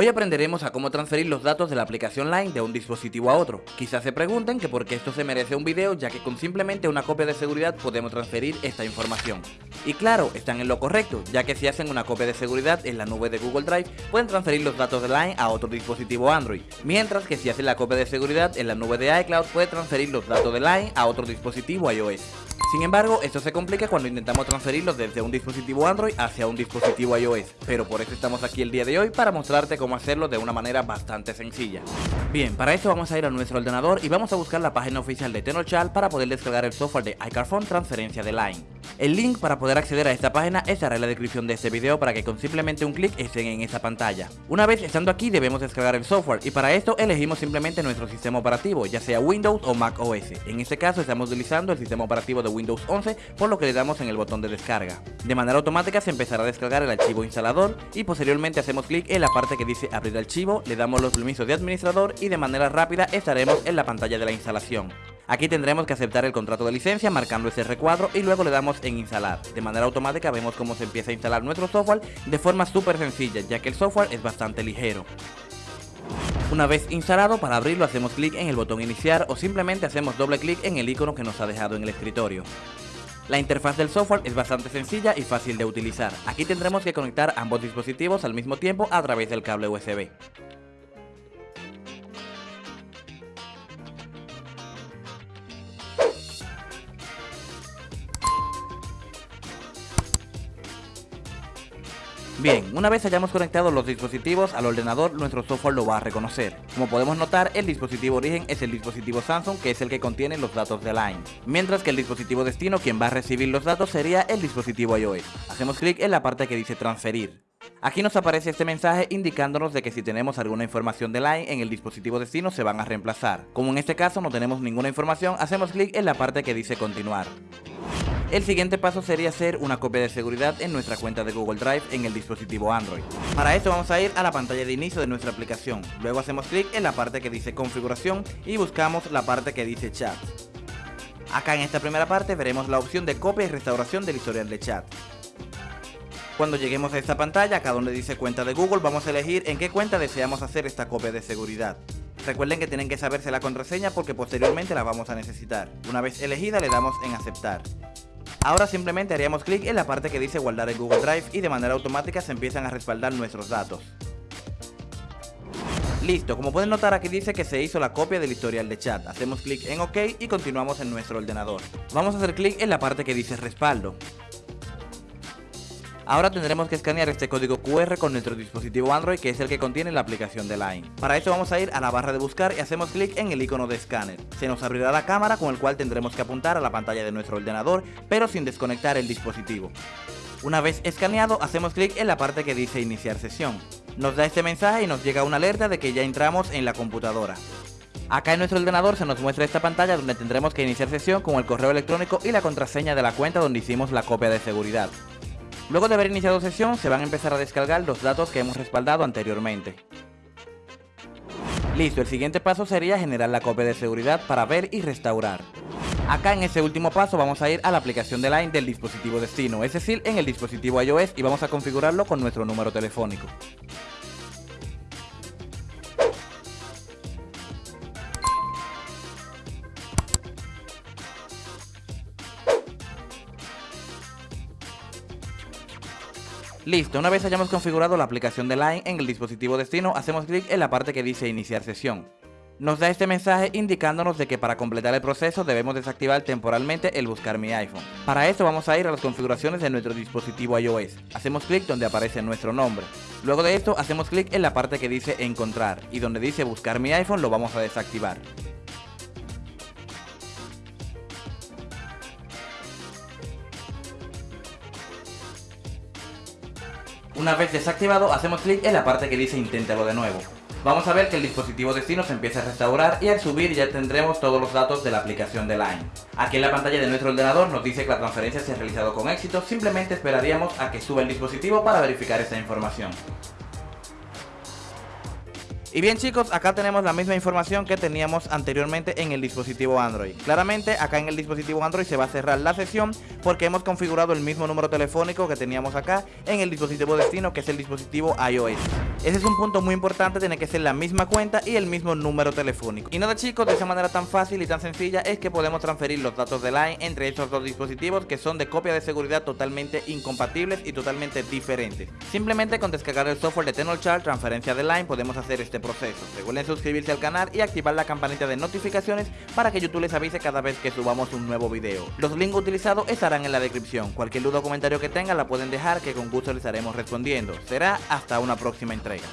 Hoy aprenderemos a cómo transferir los datos de la aplicación Line de un dispositivo a otro. Quizás se pregunten que por qué esto se merece un video ya que con simplemente una copia de seguridad podemos transferir esta información. Y claro, están en lo correcto, ya que si hacen una copia de seguridad en la nube de Google Drive pueden transferir los datos de Line a otro dispositivo Android, mientras que si hacen la copia de seguridad en la nube de iCloud puede transferir los datos de Line a otro dispositivo iOS. Sin embargo, esto se complica cuando intentamos transferirlos desde un dispositivo Android hacia un dispositivo iOS, pero por eso estamos aquí el día de hoy para mostrarte cómo hacerlo de una manera bastante sencilla. Bien, para esto vamos a ir a nuestro ordenador y vamos a buscar la página oficial de Tenorshare para poder descargar el software de iCarphone Transferencia de Line. El link para poder acceder a esta página estará en la descripción de este video para que con simplemente un clic estén en esta pantalla. Una vez estando aquí debemos descargar el software y para esto elegimos simplemente nuestro sistema operativo, ya sea Windows o Mac OS. En este caso estamos utilizando el sistema operativo de Windows 11 por lo que le damos en el botón de descarga. De manera automática se empezará a descargar el archivo instalador y posteriormente hacemos clic en la parte que dice abrir archivo, le damos los permisos de administrador y de manera rápida estaremos en la pantalla de la instalación. Aquí tendremos que aceptar el contrato de licencia marcando ese recuadro y luego le damos en instalar. De manera automática vemos cómo se empieza a instalar nuestro software de forma súper sencilla ya que el software es bastante ligero. Una vez instalado, para abrirlo hacemos clic en el botón iniciar o simplemente hacemos doble clic en el icono que nos ha dejado en el escritorio. La interfaz del software es bastante sencilla y fácil de utilizar. Aquí tendremos que conectar ambos dispositivos al mismo tiempo a través del cable USB. Bien, una vez hayamos conectado los dispositivos al ordenador, nuestro software lo va a reconocer. Como podemos notar, el dispositivo origen es el dispositivo Samsung, que es el que contiene los datos de Line. Mientras que el dispositivo destino, quien va a recibir los datos, sería el dispositivo iOS. Hacemos clic en la parte que dice transferir. Aquí nos aparece este mensaje indicándonos de que si tenemos alguna información de Line en el dispositivo destino se van a reemplazar. Como en este caso no tenemos ninguna información, hacemos clic en la parte que dice continuar. El siguiente paso sería hacer una copia de seguridad en nuestra cuenta de Google Drive en el dispositivo Android. Para esto vamos a ir a la pantalla de inicio de nuestra aplicación, luego hacemos clic en la parte que dice configuración y buscamos la parte que dice chat. Acá en esta primera parte veremos la opción de copia y restauración del historial de chat. Cuando lleguemos a esta pantalla, acá donde dice cuenta de Google, vamos a elegir en qué cuenta deseamos hacer esta copia de seguridad. Recuerden que tienen que saberse la contraseña porque posteriormente la vamos a necesitar. Una vez elegida le damos en aceptar. Ahora simplemente haríamos clic en la parte que dice guardar en Google Drive y de manera automática se empiezan a respaldar nuestros datos. Listo, como pueden notar aquí dice que se hizo la copia del historial de chat. Hacemos clic en OK y continuamos en nuestro ordenador. Vamos a hacer clic en la parte que dice respaldo. Ahora tendremos que escanear este código QR con nuestro dispositivo Android que es el que contiene la aplicación de Line. Para esto vamos a ir a la barra de buscar y hacemos clic en el icono de escáner. Se nos abrirá la cámara con el cual tendremos que apuntar a la pantalla de nuestro ordenador pero sin desconectar el dispositivo. Una vez escaneado hacemos clic en la parte que dice iniciar sesión. Nos da este mensaje y nos llega una alerta de que ya entramos en la computadora. Acá en nuestro ordenador se nos muestra esta pantalla donde tendremos que iniciar sesión con el correo electrónico y la contraseña de la cuenta donde hicimos la copia de seguridad. Luego de haber iniciado sesión se van a empezar a descargar los datos que hemos respaldado anteriormente. Listo, el siguiente paso sería generar la copia de seguridad para ver y restaurar. Acá en este último paso vamos a ir a la aplicación de Line del dispositivo destino, es decir, en el dispositivo iOS y vamos a configurarlo con nuestro número telefónico. Listo, una vez hayamos configurado la aplicación de Line en el dispositivo destino, hacemos clic en la parte que dice iniciar sesión. Nos da este mensaje indicándonos de que para completar el proceso debemos desactivar temporalmente el buscar mi iPhone. Para esto vamos a ir a las configuraciones de nuestro dispositivo iOS. Hacemos clic donde aparece nuestro nombre. Luego de esto hacemos clic en la parte que dice encontrar y donde dice buscar mi iPhone lo vamos a desactivar. Una vez desactivado, hacemos clic en la parte que dice inténtalo de nuevo. Vamos a ver que el dispositivo destino se empieza a restaurar y al subir ya tendremos todos los datos de la aplicación de Line. Aquí en la pantalla de nuestro ordenador nos dice que la transferencia se ha realizado con éxito, simplemente esperaríamos a que suba el dispositivo para verificar esta información. Y bien chicos, acá tenemos la misma información que teníamos anteriormente en el dispositivo Android. Claramente acá en el dispositivo Android se va a cerrar la sesión porque hemos configurado el mismo número telefónico que teníamos acá en el dispositivo destino que es el dispositivo iOS. Ese es un punto muy importante, tiene que ser la misma cuenta y el mismo número telefónico. Y nada chicos, de esa manera tan fácil y tan sencilla es que podemos transferir los datos de Line entre estos dos dispositivos que son de copia de seguridad totalmente incompatibles y totalmente diferentes. Simplemente con descargar el software de Tenorshare transferencia de Line podemos hacer este proceso. Recuerden suscribirse al canal y activar la campanita de notificaciones para que YouTube les avise cada vez que subamos un nuevo video. Los links utilizados estarán en la descripción. Cualquier duda o comentario que tengan la pueden dejar que con gusto les estaremos respondiendo. Será hasta una próxima entrega.